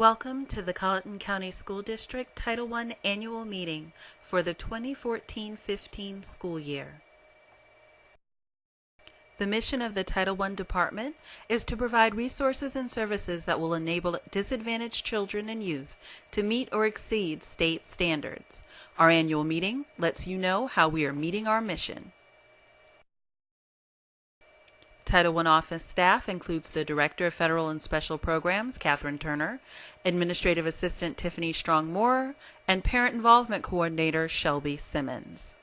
Welcome to the Colleton County School District Title I Annual Meeting for the 2014-15 school year. The mission of the Title I Department is to provide resources and services that will enable disadvantaged children and youth to meet or exceed state standards. Our annual meeting lets you know how we are meeting our mission. Title I office staff includes the Director of Federal and Special Programs, Catherine Turner, Administrative Assistant Tiffany Strong Moore, and Parent Involvement Coordinator Shelby Simmons.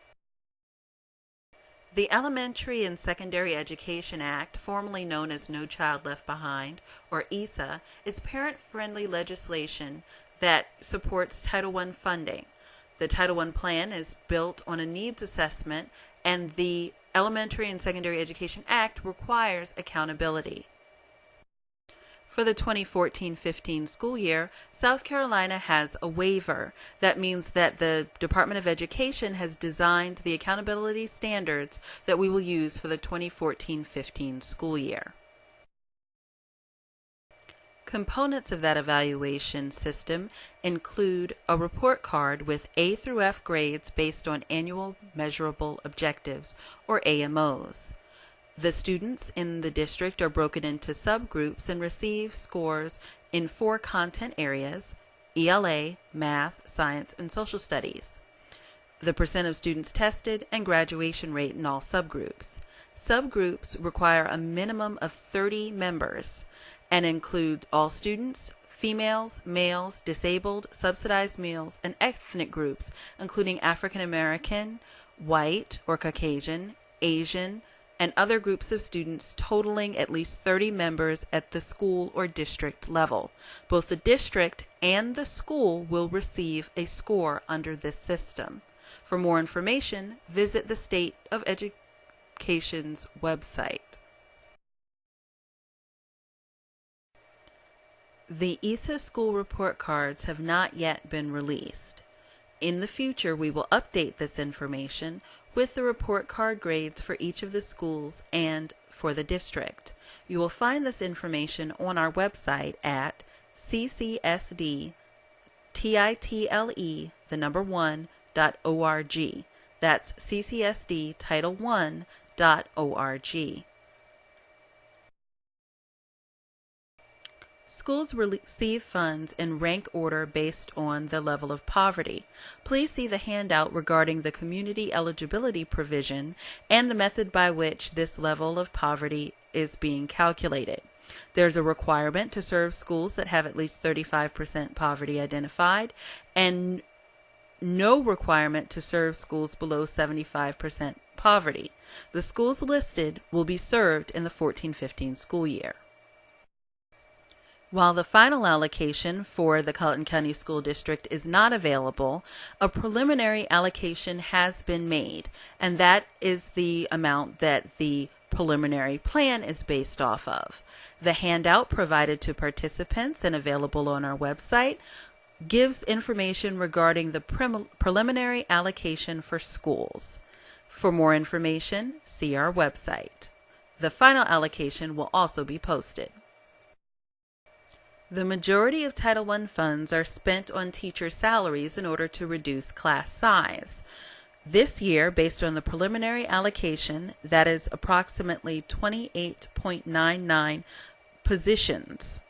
The Elementary and Secondary Education Act, formerly known as No Child Left Behind, or ESA, is parent-friendly legislation that supports Title I funding. The Title I plan is built on a needs assessment and the Elementary and Secondary Education Act requires accountability. For the 2014-15 school year, South Carolina has a waiver. That means that the Department of Education has designed the accountability standards that we will use for the 2014-15 school year. Components of that evaluation system include a report card with A through F grades based on annual measurable objectives, or AMOs. The students in the district are broken into subgroups and receive scores in four content areas, ELA, math, science, and social studies. The percent of students tested and graduation rate in all subgroups. Subgroups require a minimum of 30 members and include all students, females, males, disabled, subsidized meals, and ethnic groups, including African American, white or Caucasian, Asian, and other groups of students totaling at least 30 members at the school or district level. Both the district and the school will receive a score under this system. For more information, visit the State of Education's website. The ESA school report cards have not yet been released. In the future, we will update this information with the report card grades for each of the schools and for the district. You will find this information on our website at ccsdtitle, the number one, dot org. That's ccsdtitle1.org. Schools receive funds in rank order based on the level of poverty. Please see the handout regarding the community eligibility provision and the method by which this level of poverty is being calculated. There's a requirement to serve schools that have at least 35% poverty identified and no requirement to serve schools below 75% poverty. The schools listed will be served in the 14-15 school year. While the final allocation for the Colleton County School District is not available, a preliminary allocation has been made, and that is the amount that the preliminary plan is based off of. The handout provided to participants and available on our website gives information regarding the preliminary allocation for schools. For more information, see our website. The final allocation will also be posted. The majority of Title I funds are spent on teacher salaries in order to reduce class size. This year, based on the preliminary allocation, that is approximately 28.99 positions.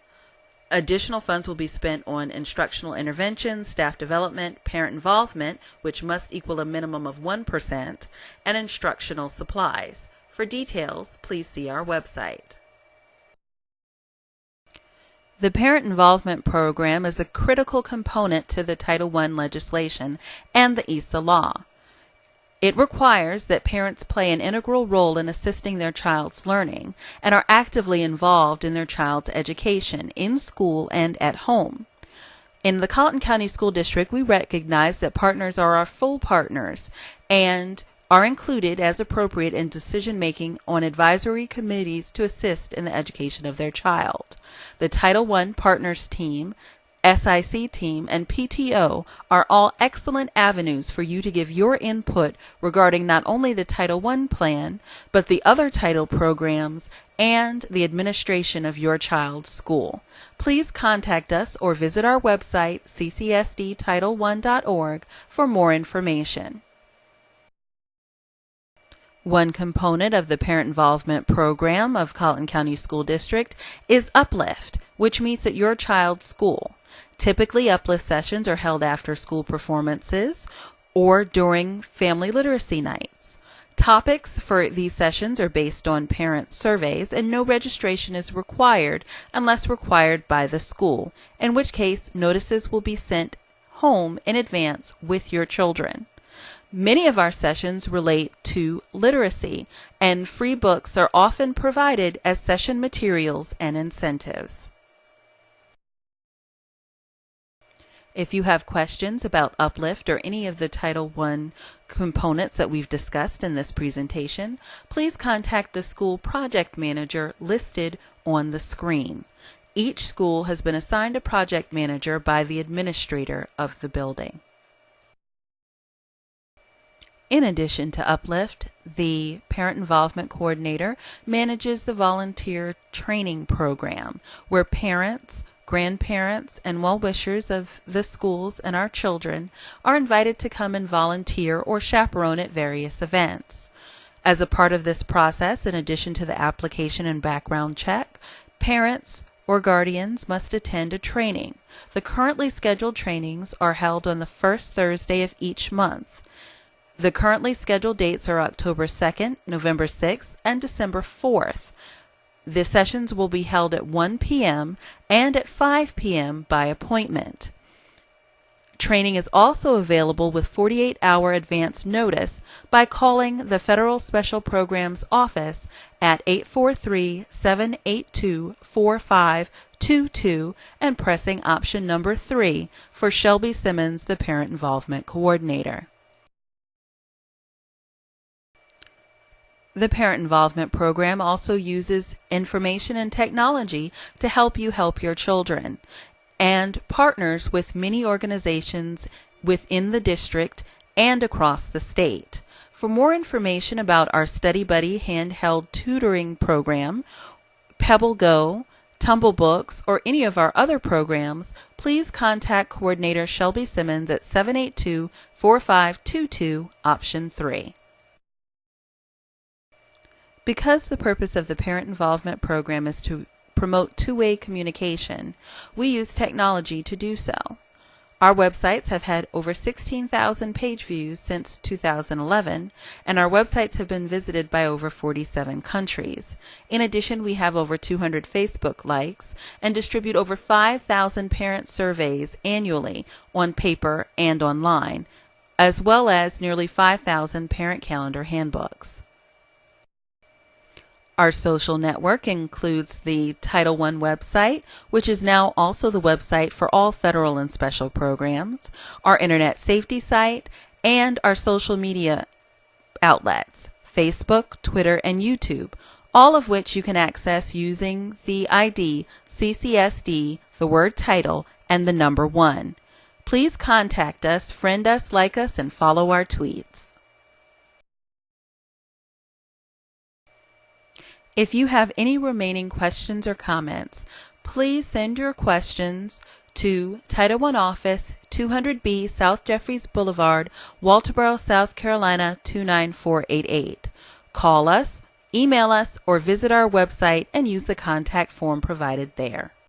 Additional funds will be spent on instructional intervention, staff development, parent involvement, which must equal a minimum of 1%, and instructional supplies. For details, please see our website. The Parent Involvement Program is a critical component to the Title I legislation and the ESA law. It requires that parents play an integral role in assisting their child's learning and are actively involved in their child's education in school and at home. In the Colleton County School District, we recognize that partners are our full partners and are included as appropriate in decision making on advisory committees to assist in the education of their child. The Title I Partners Team, SIC team, and PTO are all excellent avenues for you to give your input regarding not only the Title I plan, but the other title programs and the administration of your child's school. please contact us or visit our website, ccsdtitle1.org, for more information. One component of the Parent Involvement Program of Colleton County School District is Uplift, which meets at your child's school. Typically, Uplift sessions are held after school performances or during family literacy nights. Topics for these sessions are based on parent surveys, and no registration is required unless required by the school, in which case notices will be sent home in advance with your children. Many of our sessions relate to literacy, and free books are often provided as session materials and incentives. If you have questions about Uplift or any of the Title I components that we've discussed in this presentation, please contact the school project manager listed on the screen. Each school has been assigned a project manager by the administrator of the building. In addition to Uplift, the Parent Involvement Coordinator manages the volunteer training program where parents, grandparents, and well wishers of the schools and our children are invited to come and volunteer or chaperone at various events. As a part of this process, in addition to the application and background check, parents or guardians must attend a training. The currently scheduled trainings are held on the first Thursday of each month. The currently scheduled dates are October 2nd, November 6th, and December 4th. The sessions will be held at 1 p.m. and at 5 p.m. by appointment. Training is also available with 48 hour advance notice by calling the Federal Special Programs Office at 843 782 4522 and pressing option number 3 for Shelby Simmons, the Parent Involvement Coordinator. The Parent Involvement Program also uses information and technology to help you help your children and partners with many organizations within the district and across the state. For more information about our Study Buddy handheld tutoring program, Pebble Go, Tumble Books, or any of our other programs, please contact Coordinator Shelby Simmons at 782 4522, option 3. Because the purpose of the Parent Involvement Program is to promote two-way communication, we use technology to do so. Our websites have had over 16,000 page views since 2011, and our websites have been visited by over 47 countries. In addition, we have over 200 Facebook likes and distribute over 5,000 parent surveys annually on paper and online, as well as nearly 5,000 parent calendar handbooks. Our social network includes the Title I website, which is now also the website for all federal and special programs, our internet safety site, and our social media outlets Facebook, Twitter, and YouTube, all of which you can access using the ID CCSD, the word title, and the number one. Please contact us, friend us, like us, and follow our tweets. If you have any remaining questions or comments, please send your questions to Title I Office, 200B South Jefferies Boulevard, Walterboro, South Carolina 29488. Call us, email us, or visit our website and use the contact form provided there.